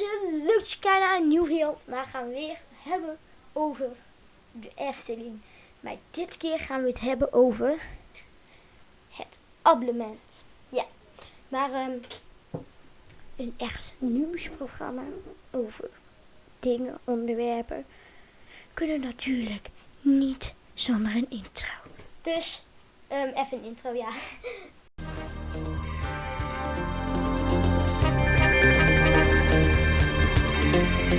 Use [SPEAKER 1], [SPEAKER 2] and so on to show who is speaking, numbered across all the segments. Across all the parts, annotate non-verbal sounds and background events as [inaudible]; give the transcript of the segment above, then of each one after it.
[SPEAKER 1] mensen, leuk een nieuw video. Vandaag gaan we weer hebben over de Efteling. Maar dit keer gaan we het hebben over het abonnement. Ja, maar ehm, een echt nieuwsprogramma over dingen, onderwerpen kunnen natuurlijk niet zonder een intro. Dus ehm, even een intro, ja. [laughs] Ja,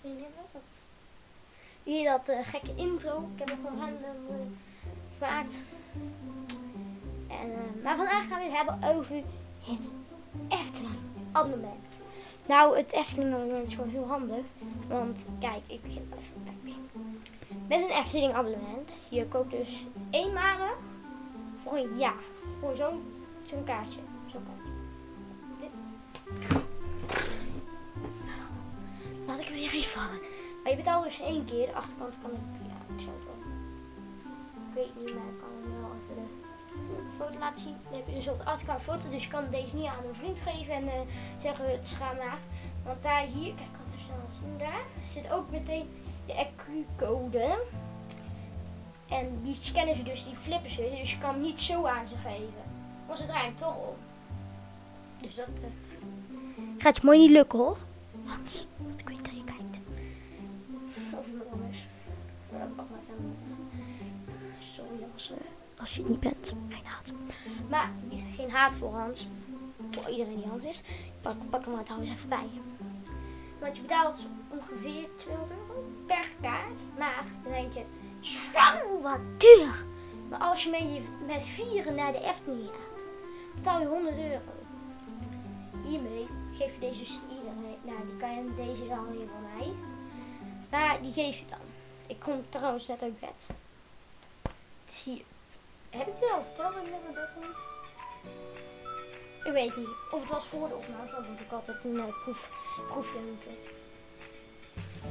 [SPEAKER 1] die nemen we. Hier dat eh, gekke intro. Ik heb hem gewoon random gemaakt. En, eh, maar vandaag gaan we het hebben over het Efteling abonnement. Nou, het Efteling abonnement is gewoon heel handig. Want kijk, ik begin even bij het begin. Met een Efteling abonnement. Je koopt dus eenmalig voor een jaar. Voor zo'n zo'n kaartje. Zo'n kaartje. Dit. Laat ik hem weer even vallen. Maar je betaalt dus één keer. De achterkant kan ik, ja, ik zou het wel. Ik weet niet, maar ik kan hem wel even de foto laten zien. Dan heb je dus op de achterkant foto. Dus je kan deze niet aan een vriend geven en uh, zeggen het schaam maar. Want daar hier, kijk, ik kan even snel zien. Daar zit ook meteen de EQ-code. En die scannen ze dus, die flippen ze. Dus je kan hem niet zo aan ze geven. Want ze draaien toch om. Dus dat uh, gaat je mooi niet lukken hoor. Hans, want ik weet dat je kijkt. Of iemand anders. Sorry als, uh, als je het niet bent. Geen haat. Maar niet, geen haat voor Hans. Voor iedereen die Hans is. Pak, pak hem maar trouwens even bij. Want je betaalt ongeveer 200 euro per kaart. Maar dan denk je, zo wat duur. Maar als je met, je, met vieren naar de Efteling gaat, betaal je 100 euro. Hiermee geef je deze iedereen. Nou, die kan je, deze al hier van mij. Maar die geef je dan. Ik kom trouwens net uit bed. Zie je. Heb ik het al verteld dat ik net? Ik weet niet. Of het was voor de opname, want ik altijd een uh, proef, proefje moeten.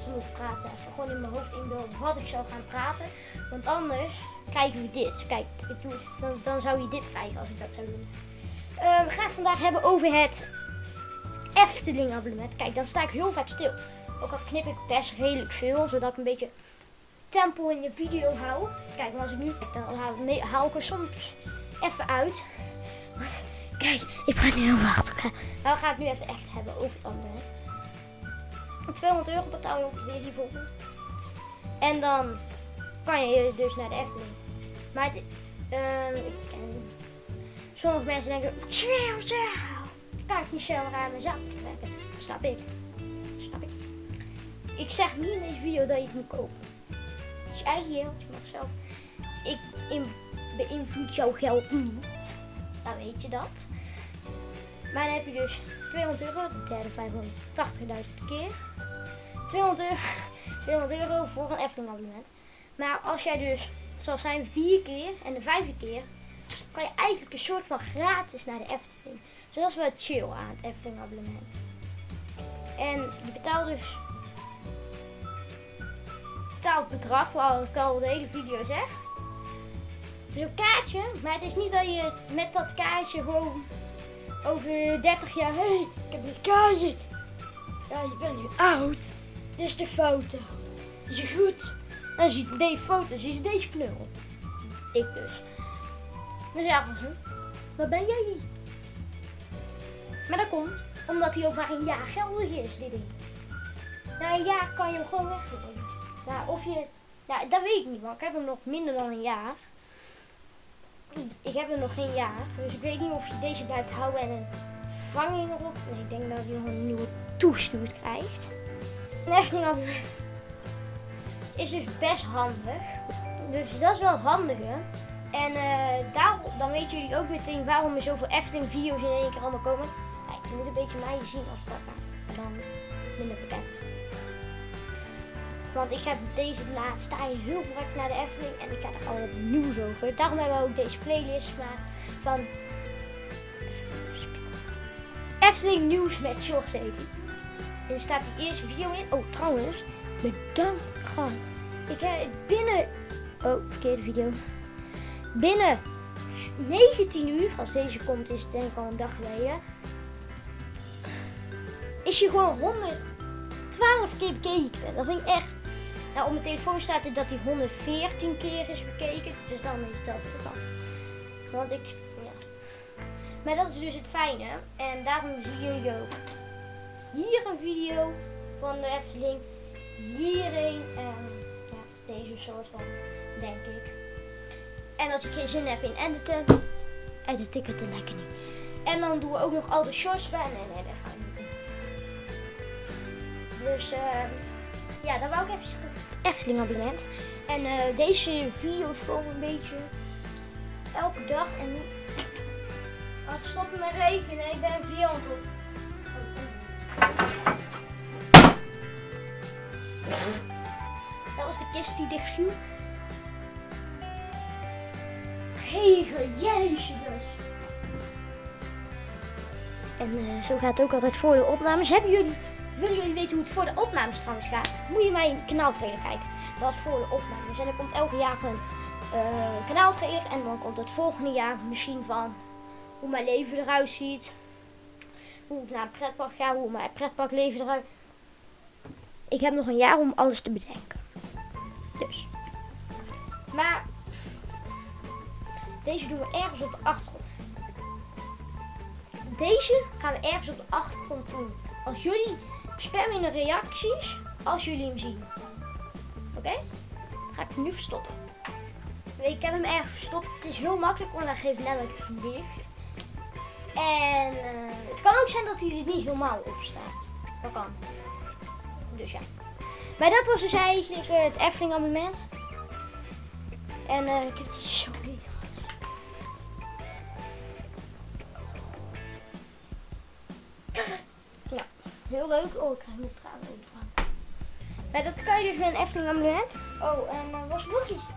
[SPEAKER 1] We moeten praten even. Gewoon in mijn hoofd inbeelden wat ik zou gaan praten. Want anders krijgen we dit. Kijk, ik doe het. Dan, dan zou je dit krijgen als ik dat zou doen. Uh, we gaan het vandaag hebben over het Efteling abonnement. Kijk, dan sta ik heel vaak stil. Ook al knip ik best redelijk veel, zodat ik een beetje tempo in de video hou. Kijk, maar als ik nu dan haal, ik er soms even uit. [laughs] Kijk, ik praat nu heel hard. Maar we gaan het nu even echt hebben over het abonnement. 200 euro betaal je ongeveer hiervoor. En dan kan je dus naar de Efteling. Maar het, uh, ik sommige mensen denken, chill, chill. Kan ik niet zomaar aan mijn zak trekken. Snap ik. Snap ik. Ik zeg niet in deze video dat je het moet kopen. Het is je eigen geld. Je mag zelf. Ik beïnvloed jouw geld niet. Dan weet je dat. Maar dan heb je dus 200 euro. De derde 580.000 keer. 200 euro, [laughs] 200 euro voor een Efteling abonnement. Maar als jij dus, zoals zijn vier keer en de vijfde keer, kan je eigenlijk een soort van gratis naar de Efteling. Zoals we het chill aan het Efteling abonnement. En je betaalt dus betaald bedrag, waar ik al de hele video zeg. Voor zo'n kaartje, maar het is niet dat je met dat kaartje gewoon over 30 jaar, hé, hey, ik heb dit kaartje. Ja, je bent nu oud. Dit is de foto. Is je goed? Dan ziet deze foto, je deze knul. Ik dus. Dan zeggen ze, wat ben jij niet? Maar dat komt omdat hij ook maar een jaar geldig is, dit ding. Na een jaar kan je hem gewoon weggooien. Nou, of je, nou, dat weet ik niet, want ik heb hem nog minder dan een jaar. Heb hem nog geen jaar, dus ik weet niet of je deze blijft houden en een vervanging erop. Nee, ik denk dat gewoon een nieuwe toestuur krijgt. Een abonnement is dus best handig. Dus dat is wel het handige. En uh, daar, dan weten jullie ook meteen waarom er zoveel Efteling video's in één keer allemaal komen. Kijk, je moet een beetje mij zien als papa. Dan minder bekend. Want ik heb deze laatste je heel vaak naar de Efteling en ik ga er al wat nieuws over. Daarom hebben we ook deze playlist gemaakt van Efteling nieuws met George City. En er staat die eerste video in. Oh, trouwens, bedankt. Gewoon. Ik heb binnen. Oh, verkeerde video. Binnen 19 uur, als deze komt is het denk ik al een dag geleden, is hij gewoon 112 keer bekeken. Dat vind ik echt... Nou, op mijn telefoon staat het dat hij 114 keer is bekeken, dus dan is dat het al. Want ik, ja. Maar dat is dus het fijne. En daarom zie jullie ook hier een video van de Efteling. Hierin en ja, deze soort van, denk ik. En als ik geen zin heb in editen, edit ik het er lekker niet. En dan doen we ook nog al de shorts bij. Nee, nee, dat gaan we niet. Dus eh, ja, dan wou ik even het Efteling abonnement. En eh, deze video is gewoon een beetje elke dag. En nu gaat het stoppen met regenen. Ik ben een het op. Dat was de kist die dicht viel. Regen, jezus. En eh, zo gaat het ook altijd voor de opnames. Hebben jullie, willen jullie weten hoe het voor de opnames trouwens gaat? Moet je mijn kanaaltrailer kijken. Dat voor de opnames. En er komt elke jaar een uh, kanaaltrailer. En dan komt het volgende jaar misschien van hoe mijn leven eruit ziet. Hoe ik naar een pretpark ga. Hoe mijn pretparkleven eruit Ik heb nog een jaar om alles te bedenken. Dus. Maar deze doen we ergens op de achtergrond. Deze gaan we ergens op de achtergrond doen. Als jullie spam in de reacties als jullie hem zien. Oké? Ga ik nu verstoppen. Ik heb hem ergens verstopt. Het is heel makkelijk, want hij geeft letterlijk licht. En uh, het kan ook zijn dat hij er niet helemaal op staat. Dat kan. Dus ja. Maar dat was dus eigenlijk uh, het Efteling abonnement. En uh, ik heb die zo heel leuk. Oh, ik krijg mijn tranen over. Maar dat kan je dus met een Efteling abonnement. Oh, en was er nog iets.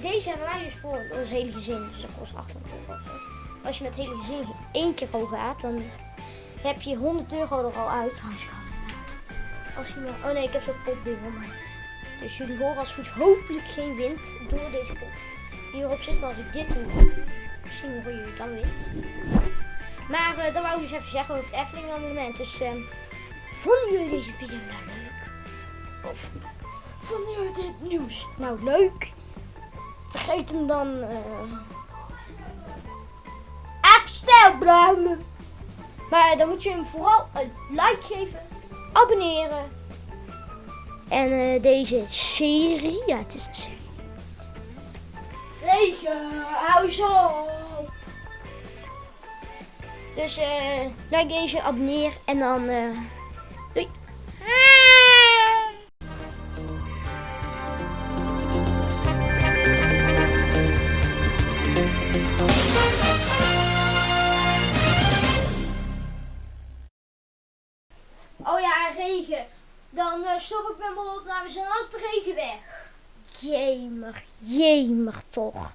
[SPEAKER 1] Deze hebben wij dus voor ons hele gezin. Dus dat kost 800 euro. Als je met het hele gezin één keer al gaat, dan heb je 100 euro er al uit. Als je maar... Oh nee, ik heb zo'n popding om mij. Dus jullie horen als goed hopelijk geen wind door deze pop. Hierop zit als ik dit doe. Misschien hoor jullie dan wind. Maar uh, dan wou ik dus even zeggen over het Efteling abonnement. Dus uh, vonden jullie deze video nou leuk? Of vonden jullie dit nieuws nou leuk? Vergeet hem dan... Uh, stil blijven. Maar dan moet je hem vooral een like geven. Abonneren. En uh, deze serie, ja het is een serie. Regen, hou zo. Dus like deze, abonneer en dan uh, doei. Oh ja, regen. Dan uh, stop ik met mijn opnames en als de regen weg. Jemig, jemig toch.